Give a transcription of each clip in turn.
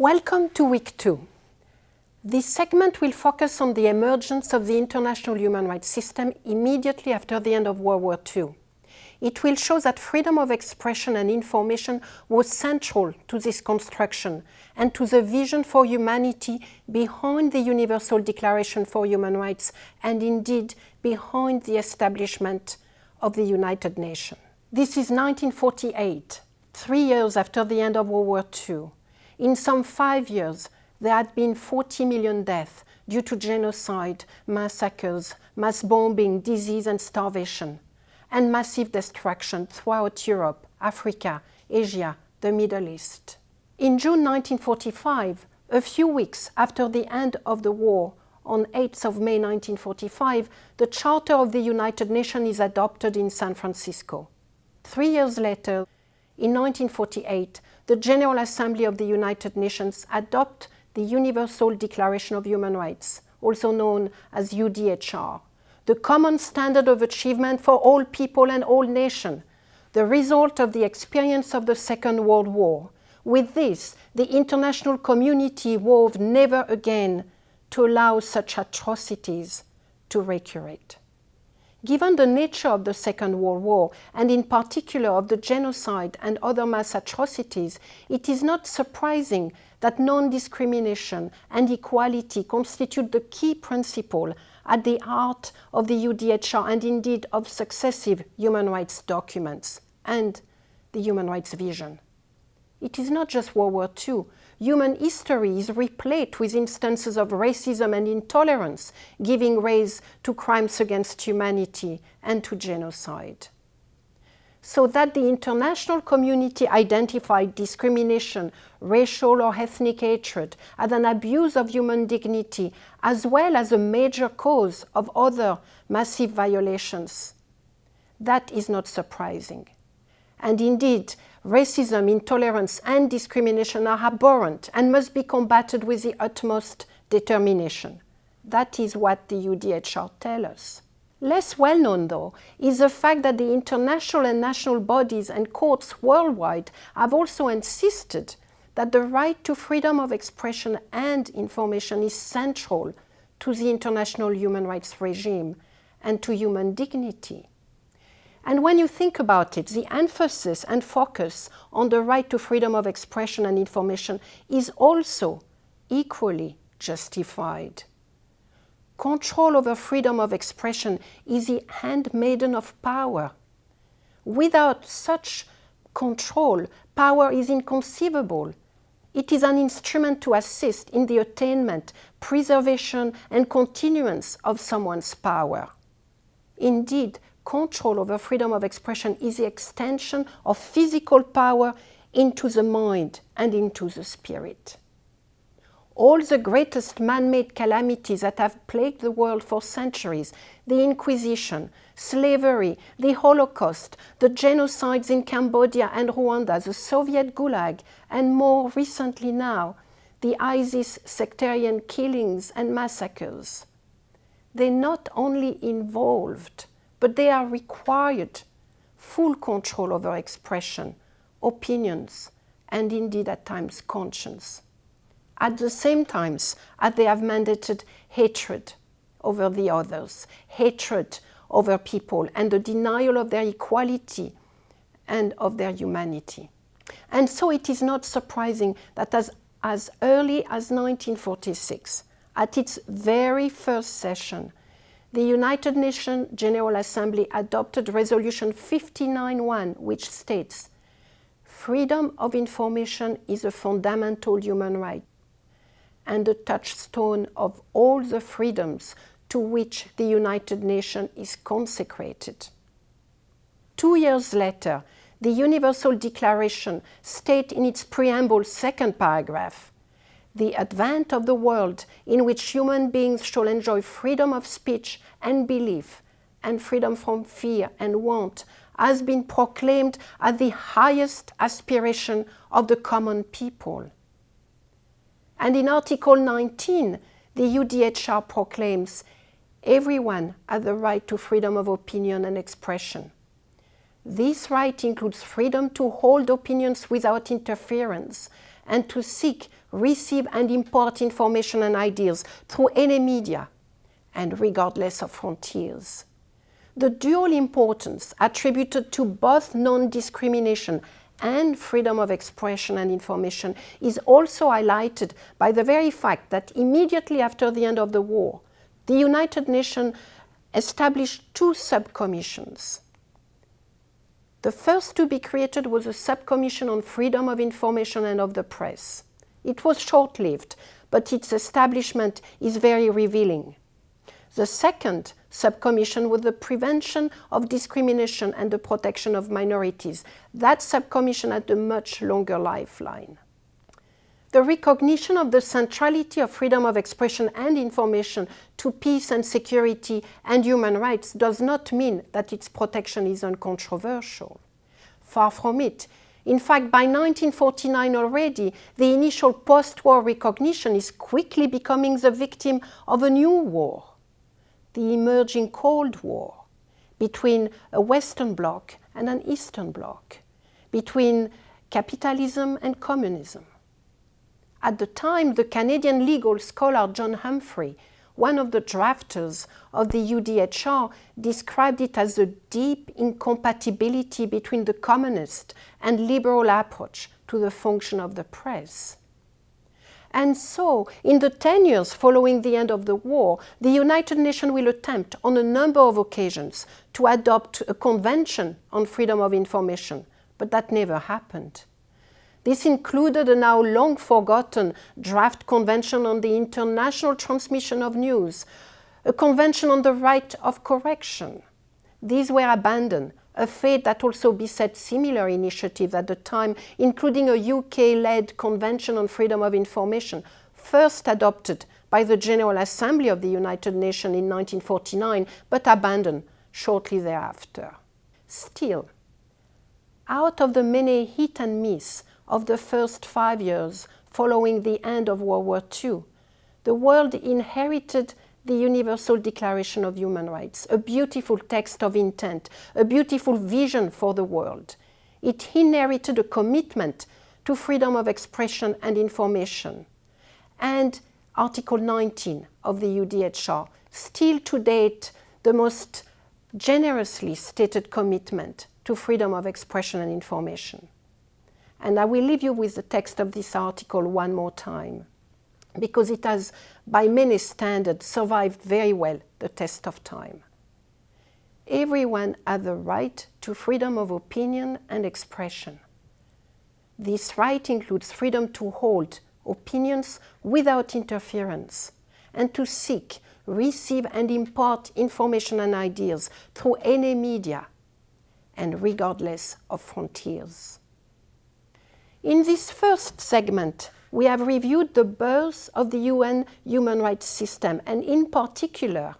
Welcome to week two. This segment will focus on the emergence of the international human rights system immediately after the end of World War II. It will show that freedom of expression and information was central to this construction and to the vision for humanity behind the Universal Declaration for Human Rights and indeed behind the establishment of the United Nations. This is 1948, three years after the end of World War II. In some five years, there had been 40 million deaths due to genocide, massacres, mass bombing, disease and starvation, and massive destruction throughout Europe, Africa, Asia, the Middle East. In June 1945, a few weeks after the end of the war, on 8th of May 1945, the Charter of the United Nations is adopted in San Francisco. Three years later, in 1948, the General Assembly of the United Nations adopt the Universal Declaration of Human Rights, also known as UDHR, the common standard of achievement for all people and all nations, the result of the experience of the Second World War. With this, the international community vowed never again to allow such atrocities to recurrate. Given the nature of the Second World War, and in particular of the genocide and other mass atrocities, it is not surprising that non-discrimination and equality constitute the key principle at the heart of the UDHR and indeed of successive human rights documents and the human rights vision. It is not just World War II, human history is replete with instances of racism and intolerance, giving rise to crimes against humanity and to genocide. So that the international community identified discrimination, racial or ethnic hatred as an abuse of human dignity, as well as a major cause of other massive violations. That is not surprising. And indeed, racism, intolerance and discrimination are abhorrent and must be combated with the utmost determination. That is what the UDHR tells us. Less well known, though, is the fact that the international and national bodies and courts worldwide have also insisted that the right to freedom of expression and information is central to the international human rights regime and to human dignity. And when you think about it, the emphasis and focus on the right to freedom of expression and information is also equally justified. Control over freedom of expression is the handmaiden of power. Without such control, power is inconceivable. It is an instrument to assist in the attainment, preservation and continuance of someone's power. Indeed, control over freedom of expression is the extension of physical power into the mind and into the spirit. All the greatest man-made calamities that have plagued the world for centuries, the Inquisition, slavery, the Holocaust, the genocides in Cambodia and Rwanda, the Soviet Gulag, and more recently now, the ISIS sectarian killings and massacres. They not only involved but they are required full control over expression, opinions, and indeed at times conscience. At the same times, as they have mandated hatred over the others, hatred over people, and the denial of their equality and of their humanity. And so it is not surprising that as, as early as 1946, at its very first session, the United Nations General Assembly adopted Resolution 59.1, which states, freedom of information is a fundamental human right and a touchstone of all the freedoms to which the United Nations is consecrated. Two years later, the Universal Declaration states in its preamble second paragraph, the advent of the world in which human beings shall enjoy freedom of speech and belief and freedom from fear and want has been proclaimed as the highest aspiration of the common people. And in Article 19, the UDHR proclaims everyone has the right to freedom of opinion and expression. This right includes freedom to hold opinions without interference and to seek receive and impart information and ideas through any media, and regardless of frontiers. The dual importance attributed to both non-discrimination and freedom of expression and information is also highlighted by the very fact that immediately after the end of the war, the United Nations established two subcommissions. The first to be created was a subcommission on freedom of information and of the press. It was short-lived, but its establishment is very revealing. The second subcommission was the prevention of discrimination and the protection of minorities. That subcommission had a much longer lifeline. The recognition of the centrality of freedom of expression and information to peace and security and human rights does not mean that its protection is uncontroversial. Far from it. In fact, by 1949 already, the initial post-war recognition is quickly becoming the victim of a new war the emerging Cold War between a Western bloc and an Eastern bloc, between capitalism and communism. At the time, the Canadian legal scholar John Humphrey, one of the drafters of the UDHR, described it as a deep incompatibility between the communist and liberal approach to the function of the press. And so, in the 10 years following the end of the war, the United Nations will attempt on a number of occasions to adopt a convention on freedom of information, but that never happened. This included a now long forgotten draft convention on the international transmission of news, a convention on the right of correction. These were abandoned a fate that also beset similar initiatives at the time, including a UK-led Convention on Freedom of Information, first adopted by the General Assembly of the United Nations in 1949, but abandoned shortly thereafter. Still, out of the many hit and miss of the first five years following the end of World War II, the world inherited the Universal Declaration of Human Rights, a beautiful text of intent, a beautiful vision for the world. It inherited a commitment to freedom of expression and information. And Article 19 of the UDHR, still to date the most generously stated commitment to freedom of expression and information. And I will leave you with the text of this article one more time because it has, by many standards, survived very well the test of time. Everyone has the right to freedom of opinion and expression. This right includes freedom to hold opinions without interference and to seek, receive and impart information and ideas through any media and regardless of frontiers. In this first segment, we have reviewed the birth of the UN human rights system and in particular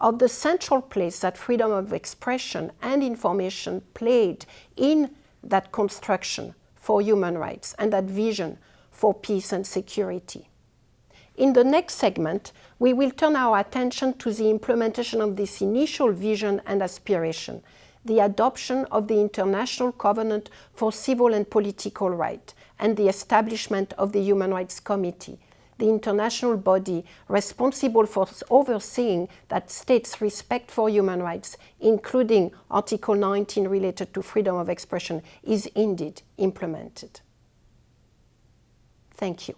of the central place that freedom of expression and information played in that construction for human rights and that vision for peace and security. In the next segment, we will turn our attention to the implementation of this initial vision and aspiration, the adoption of the International Covenant for Civil and Political Rights, and the establishment of the Human Rights Committee, the international body responsible for overseeing that states' respect for human rights, including Article 19 related to freedom of expression, is indeed implemented. Thank you.